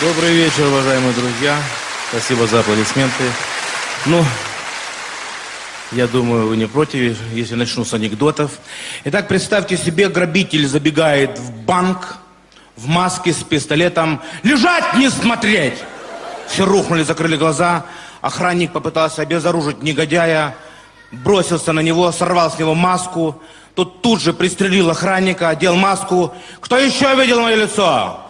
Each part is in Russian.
Добрый вечер, уважаемые друзья. Спасибо за аплодисменты. Ну, я думаю, вы не против, если начну с анекдотов. Итак, представьте себе, грабитель забегает в банк в маске с пистолетом. Лежать, не смотреть! Все рухнули, закрыли глаза. Охранник попытался обезоружить негодяя, бросился на него, сорвал с него маску. Тут тут же пристрелил охранника, одел маску. Кто еще видел мое лицо?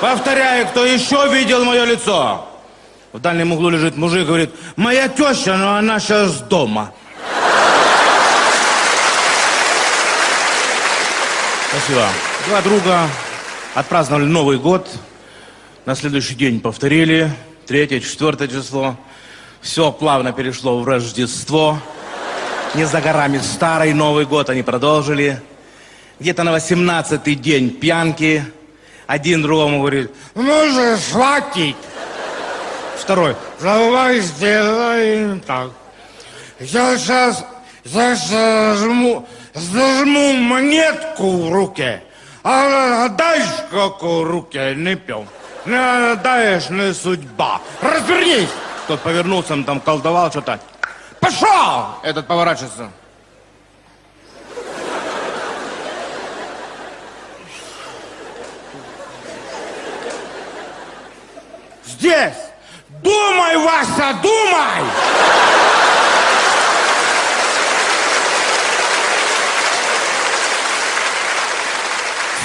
Повторяю, кто еще видел мое лицо? В дальнем углу лежит мужик, говорит, моя теща, но она сейчас дома. Спасибо. Два друга отпраздновали Новый год. На следующий день повторили. Третье, четвертое число. Все плавно перешло в Рождество. Не за горами старый Новый год они продолжили. Где-то на восемнадцатый день пьянки. Один другому говорит, ну же, хватит. Второй, давай сделаем так. Я сейчас зажму, зажму монетку в руке, а дальше какую руке не пьем. Не даешь, не судьба. Развернись! Тот повернулся, он там колдовал что-то. Пошел! Этот поворачивается. Здесь! Думай, Вася, думай!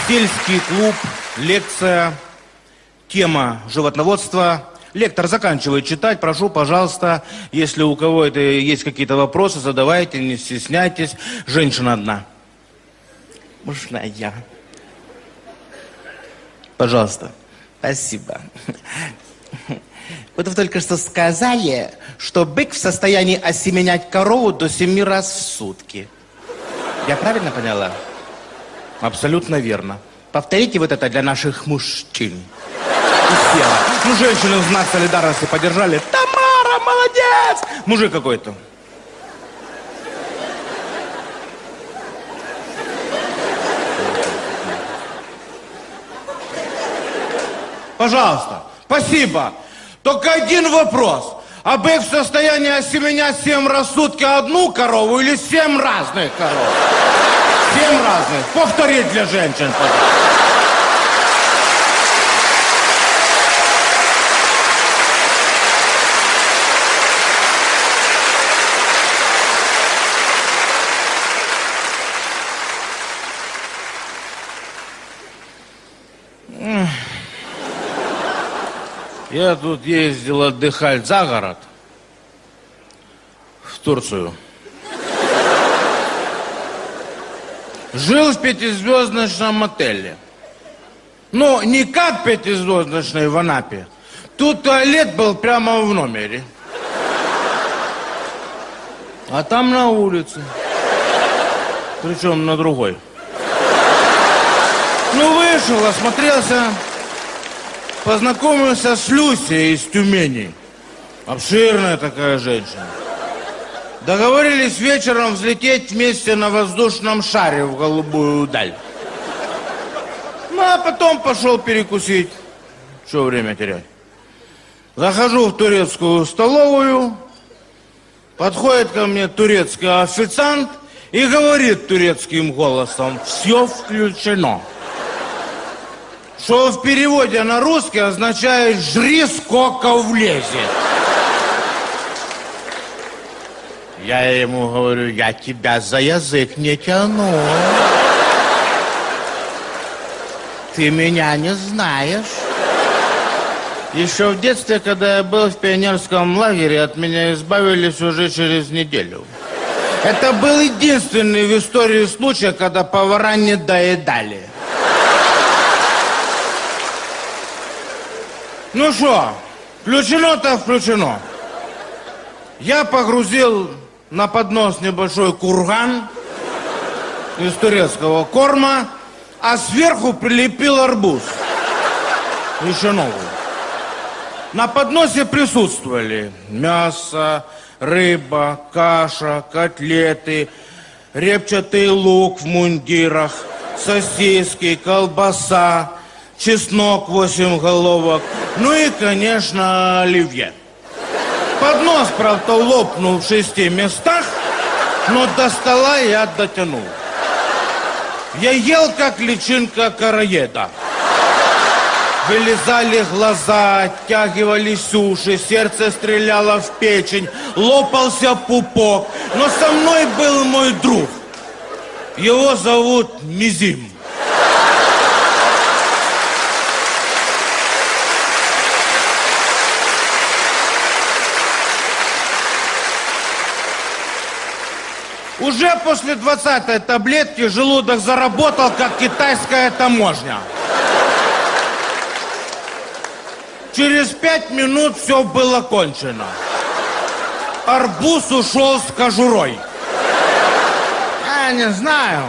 Сельский клуб, лекция, тема животноводства. Лектор заканчивает читать. Прошу, пожалуйста, если у кого это есть какие-то вопросы, задавайте, не стесняйтесь. Женщина одна. Можно я? Пожалуйста. Спасибо. Вот вы только что сказали, что бык в состоянии осеменять корову до семи раз в сутки. Я правильно поняла? Абсолютно верно. Повторите вот это для наших мужчин. Ну, женщины в знак солидарности поддержали. Тамара, молодец! Мужик какой-то. Пожалуйста, спасибо. Только один вопрос. А бык в состоянии осеменять семь раз в сутки одну корову или семь разных коров? Семь разных. Повторить для женщин, пожалуйста. Я тут ездил отдыхать за город, в Турцию. Жил в пятизвездочном отеле. Но не как пятизвездочный в Анапе. Тут туалет был прямо в номере. А там на улице. Причем на другой. Ну, вышел, осмотрелся. Познакомился с Люсей из Тюмени. Обширная такая женщина. Договорились вечером взлететь вместе на воздушном шаре в голубую даль. Ну, а потом пошел перекусить. Что время терять? Захожу в турецкую столовую, подходит ко мне турецкий официант и говорит турецким голосом, все включено что в переводе на русский означает «жри, сколько влезет». Я ему говорю, я тебя за язык не тяну. Ты меня не знаешь. Еще в детстве, когда я был в пионерском лагере, от меня избавились уже через неделю. Это был единственный в истории случай, когда повара не доедали. Ну что, включено-то включено. Я погрузил на поднос небольшой курган из турецкого корма, а сверху прилепил арбуз. Еще новый. На подносе присутствовали мясо, рыба, каша, котлеты, репчатый лук в мундирах, сосиски, колбаса, чеснок 8 головок, ну и, конечно, оливье. Поднос, правда, лопнул в шести местах, но до стола я дотянул. Я ел, как личинка караеда. Вылезали глаза, оттягивались уши, сердце стреляло в печень, лопался пупок. Но со мной был мой друг. Его зовут Мизим. Уже после 20-й таблетки желудок заработал, как китайская таможня. Через пять минут все было кончено. Арбуз ушел с кожурой. Я не знаю,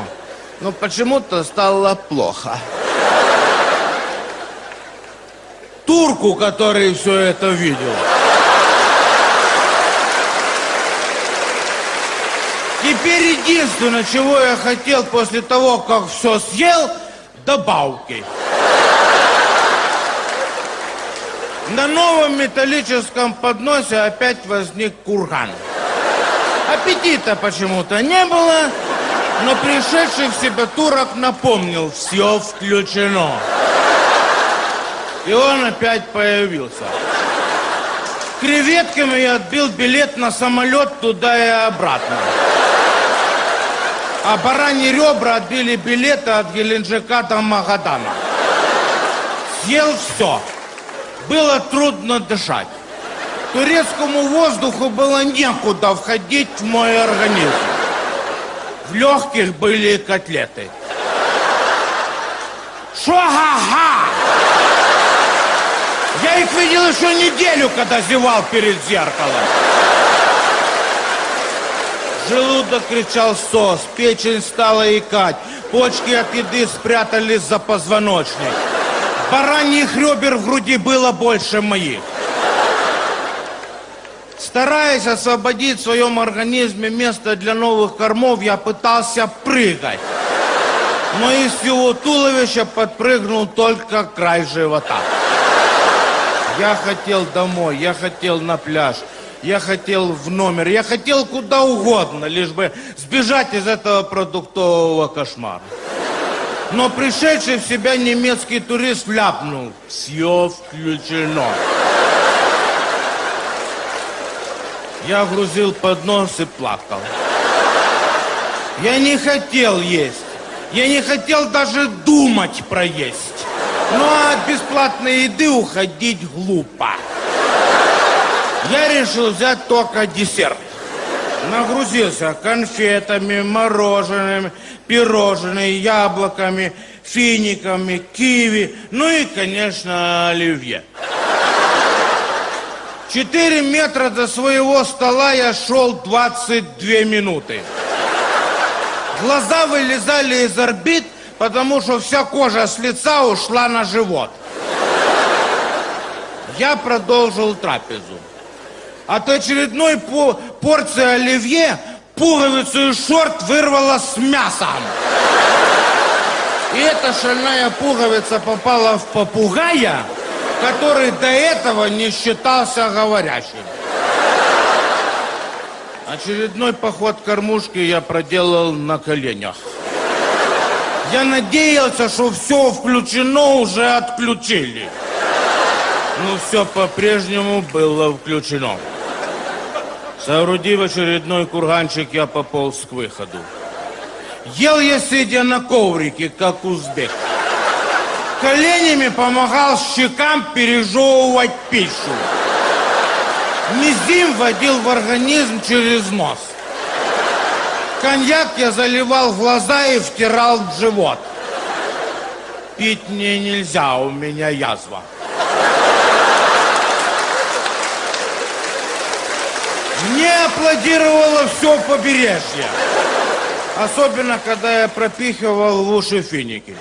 но почему-то стало плохо. Турку, который все это видел. Теперь единственное, чего я хотел после того, как все съел, добавки. На новом металлическом подносе опять возник курган. Аппетита почему-то не было, но пришедший в себя турок напомнил, все включено. И он опять появился. Креветками я отбил билет на самолет туда и обратно. А бараньи ребра отбили билеты от Геленджика до Магадана. Съел все было трудно дышать. Турецкому воздуху было некуда входить в мой организм. В легких были котлеты. Шо-ха-ха! Я их видел еще неделю, когда зевал перед зеркалом. Желудок кричал сос, печень стала икать, почки от еды спрятались за позвоночник. Бараньих ребер в груди было больше моих. Стараясь освободить в своем организме место для новых кормов, я пытался прыгать. Но из всего туловища подпрыгнул только край живота. Я хотел домой, я хотел на пляж, я хотел в номер, я хотел куда угодно, лишь бы сбежать из этого продуктового кошмара. Но пришедший в себя немецкий турист ляпнул. Все включено. Я грузил поднос и плакал. Я не хотел есть. Я не хотел даже думать про есть. Но от бесплатной еды уходить глупо. Я решил взять только десерт. Нагрузился конфетами, мороженым, пирожными, яблоками, финиками, киви, ну и, конечно, оливье. Четыре метра до своего стола я шел 22 минуты. Глаза вылезали из орбит, потому что вся кожа с лица ушла на живот. Я продолжил трапезу. От очередной по порции оливье пуговицу из шорт вырвала с мясом. И эта шальная пуговица попала в попугая, который до этого не считался говорящим. Очередной поход кормушки я проделал на коленях. Я надеялся, что все включено, уже отключили. Но все по-прежнему было включено. Соорудив очередной курганчик, я пополз к выходу. Ел я, сидя на коврике, как узбек. Коленями помогал щекам пережевывать пищу. Мизим водил в организм через нос. Коньяк я заливал в глаза и втирал в живот. Пить мне нельзя, у меня язва. Мне аплодировало все побережье. Особенно, когда я пропихивал в уши финики.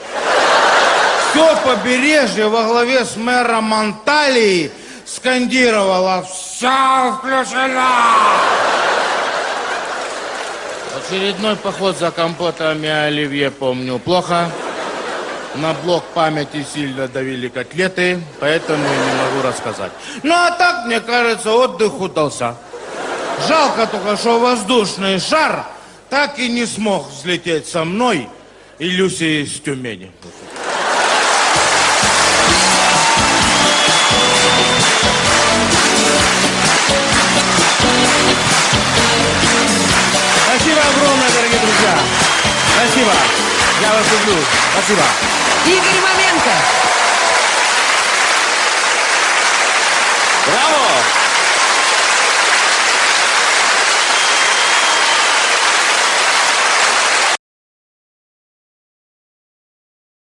Все побережье во главе с мэром Анталии скандировало «Все включено!» Очередной поход за компотами оливье помню плохо. На блок памяти сильно давили котлеты, поэтому и не могу рассказать. Ну а так, мне кажется, отдых удался. Жалко только, что воздушный шар так и не смог взлететь со мной и Люси из Тюмени. Спасибо огромное, дорогие друзья. Спасибо. Я вас люблю. Спасибо. Игорь Маменко,